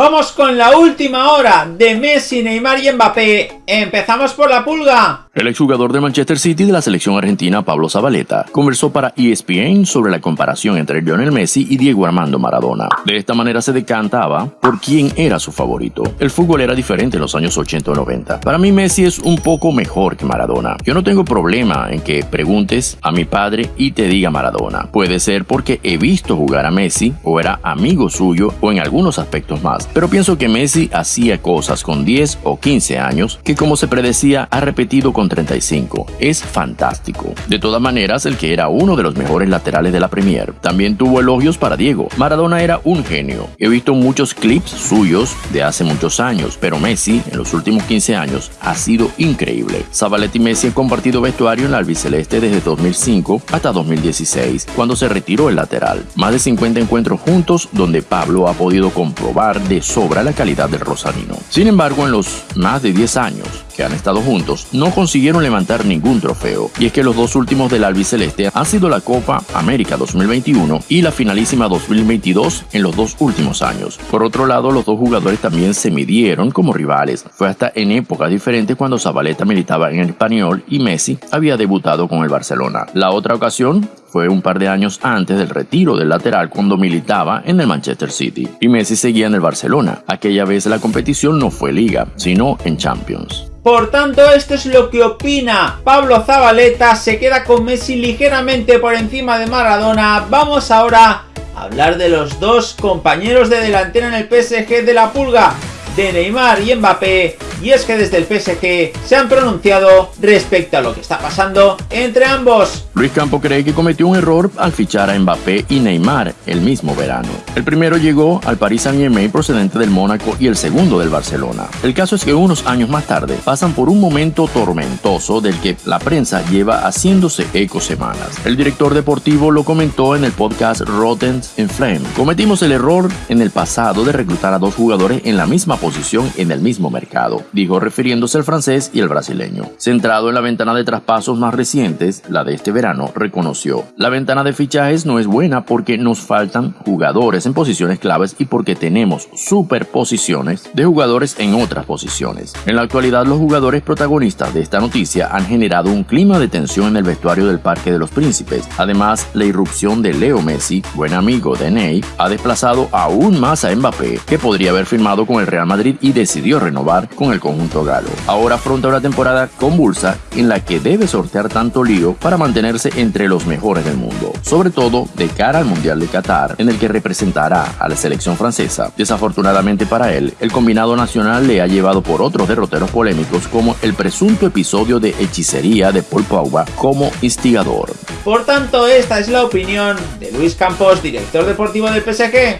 Vamos con la última hora de Messi, Neymar y Mbappé. Empezamos por la pulga. El exjugador de Manchester City de la selección argentina Pablo Zabaleta conversó para ESPN sobre la comparación entre Lionel Messi y Diego Armando Maradona. De esta manera se decantaba por quién era su favorito. El fútbol era diferente en los años 80 o 90. Para mí Messi es un poco mejor que Maradona. Yo no tengo problema en que preguntes a mi padre y te diga Maradona. Puede ser porque he visto jugar a Messi o era amigo suyo o en algunos aspectos más. Pero pienso que Messi hacía cosas con 10 o 15 años que como se predecía ha repetido con 35. Es fantástico. De todas maneras, el que era uno de los mejores laterales de la Premier. También tuvo elogios para Diego. Maradona era un genio. He visto muchos clips suyos de hace muchos años, pero Messi en los últimos 15 años ha sido increíble. Zabaleta y Messi han compartido vestuario en la albiceleste desde 2005 hasta 2016, cuando se retiró el lateral. Más de 50 encuentros juntos donde Pablo ha podido comprobar de sobra la calidad del rosarino. Sin embargo, en los más de 10 años han estado juntos, no consiguieron levantar ningún trofeo. Y es que los dos últimos del albiceleste han sido la Copa América 2021 y la finalísima 2022 en los dos últimos años. Por otro lado, los dos jugadores también se midieron como rivales. Fue hasta en épocas diferentes cuando Zabaleta militaba en el Español y Messi había debutado con el Barcelona. La otra ocasión fue un par de años antes del retiro del lateral cuando militaba en el Manchester City y Messi seguía en el Barcelona. Aquella vez la competición no fue liga, sino en Champions. Por tanto, esto es lo que opina Pablo Zabaleta, se queda con Messi ligeramente por encima de Maradona. Vamos ahora a hablar de los dos compañeros de delantera en el PSG de la Pulga, de Neymar y Mbappé, y es que desde el PSG se han pronunciado respecto a lo que está pasando entre ambos. Luis Campo cree que cometió un error al fichar a Mbappé y Neymar el mismo verano. El primero llegó al Paris Saint-Germain procedente del Mónaco y el segundo del Barcelona. El caso es que unos años más tarde pasan por un momento tormentoso del que la prensa lleva haciéndose eco semanas. El director deportivo lo comentó en el podcast Rotten in Flame. Cometimos el error en el pasado de reclutar a dos jugadores en la misma posición en el mismo mercado dijo refiriéndose al francés y el brasileño. Centrado en la ventana de traspasos más recientes, la de este verano, reconoció, la ventana de fichajes no es buena porque nos faltan jugadores en posiciones claves y porque tenemos superposiciones de jugadores en otras posiciones. En la actualidad, los jugadores protagonistas de esta noticia han generado un clima de tensión en el vestuario del Parque de los Príncipes. Además, la irrupción de Leo Messi, buen amigo de Ney, ha desplazado aún más a Mbappé, que podría haber firmado con el Real Madrid y decidió renovar con conjunto galo. Ahora afronta una temporada convulsa en la que debe sortear tanto lío para mantenerse entre los mejores del mundo, sobre todo de cara al Mundial de Qatar, en el que representará a la selección francesa. Desafortunadamente para él, el combinado nacional le ha llevado por otros derroteros polémicos como el presunto episodio de hechicería de Paul Pogba como instigador. Por tanto, esta es la opinión de Luis Campos, director deportivo del PSG.